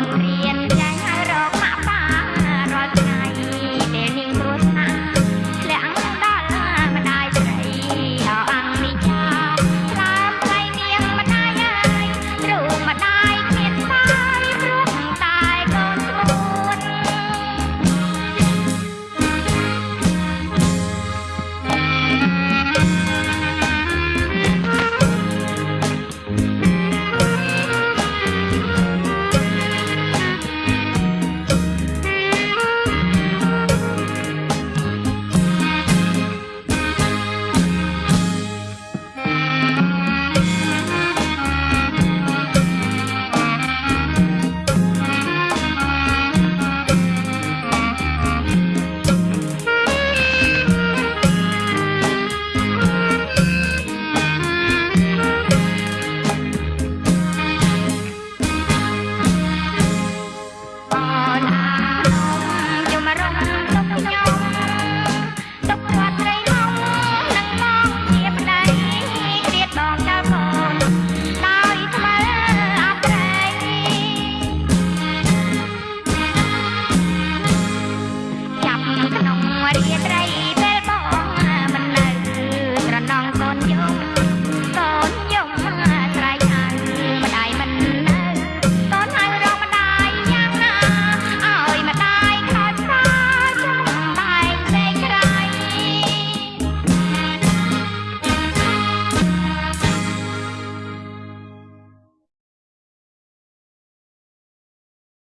Colombia.